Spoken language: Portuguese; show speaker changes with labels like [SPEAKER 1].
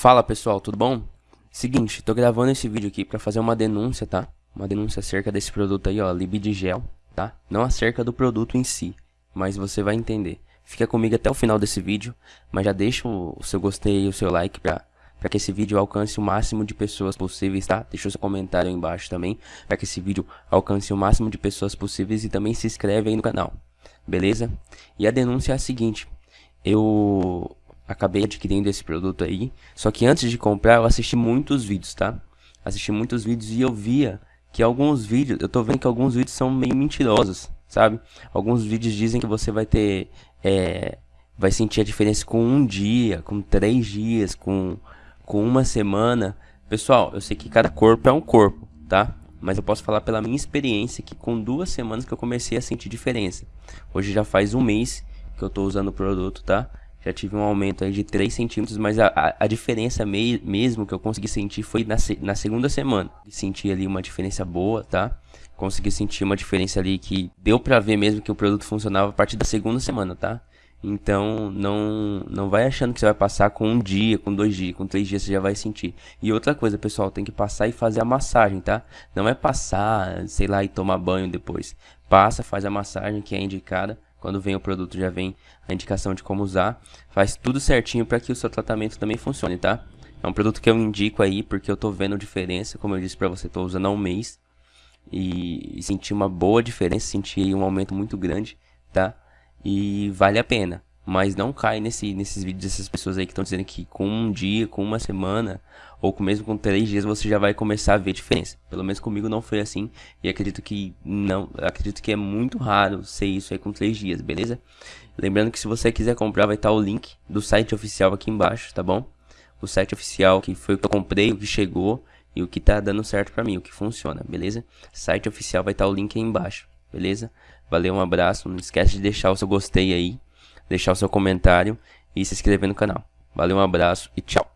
[SPEAKER 1] Fala pessoal, tudo bom? Seguinte, tô gravando esse vídeo aqui pra fazer uma denúncia, tá? Uma denúncia acerca desse produto aí, ó, Libidigel, tá? Não acerca do produto em si, mas você vai entender. Fica comigo até o final desse vídeo, mas já deixa o seu gostei e o seu like pra, pra que esse vídeo alcance o máximo de pessoas possíveis, tá? Deixa o seu comentário aí embaixo também, pra que esse vídeo alcance o máximo de pessoas possíveis e também se inscreve aí no canal, beleza? E a denúncia é a seguinte, eu acabei adquirindo esse produto aí. Só que antes de comprar, eu assisti muitos vídeos, tá? Assisti muitos vídeos e eu via que alguns vídeos, eu tô vendo que alguns vídeos são meio mentirosos, sabe? Alguns vídeos dizem que você vai ter, é, vai sentir a diferença com um dia, com três dias, com, com uma semana. Pessoal, eu sei que cada corpo é um corpo, tá? Mas eu posso falar pela minha experiência que com duas semanas que eu comecei a sentir diferença. Hoje já faz um mês que eu tô usando o produto, tá? Já tive um aumento aí de 3 centímetros, mas a, a, a diferença me, mesmo que eu consegui sentir foi na, na segunda semana. Senti ali uma diferença boa, tá? Consegui sentir uma diferença ali que deu pra ver mesmo que o produto funcionava a partir da segunda semana, tá? Então, não, não vai achando que você vai passar com um dia, com dois dias, com três dias você já vai sentir. E outra coisa, pessoal, tem que passar e fazer a massagem, tá? Não é passar, sei lá, e tomar banho depois. Passa, faz a massagem que é indicada quando vem o produto já vem a indicação de como usar. Faz tudo certinho para que o seu tratamento também funcione, tá? É um produto que eu indico aí porque eu tô vendo diferença, como eu disse para você, tô usando há um mês. E, e senti uma boa diferença, senti um aumento muito grande, tá? E vale a pena. Mas não cai nesse, nesses vídeos dessas pessoas aí que estão dizendo que com um dia, com uma semana, ou com mesmo com três dias você já vai começar a ver diferença. Pelo menos comigo não foi assim. E acredito que não. Acredito que é muito raro ser isso aí com três dias, beleza? Lembrando que se você quiser comprar, vai estar o link do site oficial aqui embaixo, tá bom? O site oficial que foi o que eu comprei, o que chegou e o que tá dando certo pra mim, o que funciona, beleza? Site oficial vai estar o link aí embaixo, beleza? Valeu, um abraço. Não esquece de deixar o seu gostei aí deixar o seu comentário e se inscrever no canal. Valeu, um abraço e tchau.